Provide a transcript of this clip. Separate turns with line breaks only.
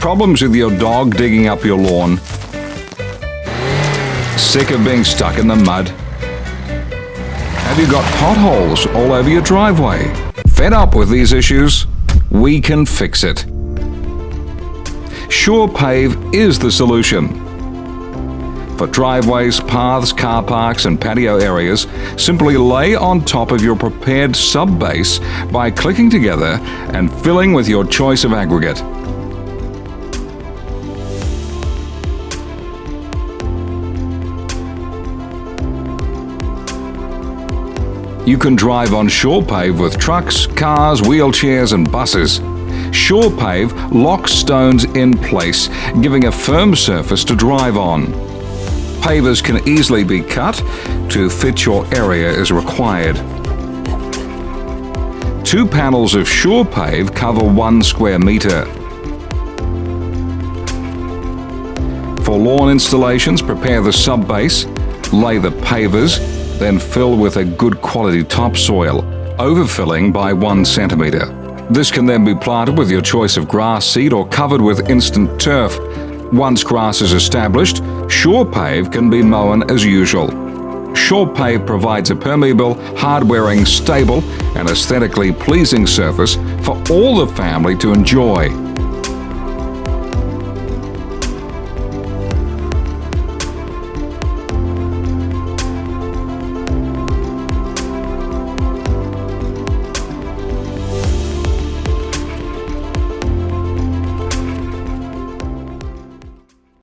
Problems with your dog digging up your lawn? Sick of being stuck in the mud? Have you got potholes all over your driveway? Fed up with these issues? We can fix it. SurePave is the solution. For driveways, paths, car parks and patio areas, simply lay on top of your prepared sub-base by clicking together and filling with your choice of aggregate. You can drive on SurePave with trucks, cars, wheelchairs and buses. SurePave locks stones in place, giving a firm surface to drive on. Pavers can easily be cut to fit your area as required. Two panels of SurePave cover one square metre. For lawn installations, prepare the sub-base, lay the pavers, then fill with a good quality topsoil, overfilling by one centimetre. This can then be planted with your choice of grass seed or covered with instant turf. Once grass is established, SurePave can be mown as usual. SurePave provides a permeable, hard-wearing, stable and aesthetically pleasing surface for all the family to enjoy.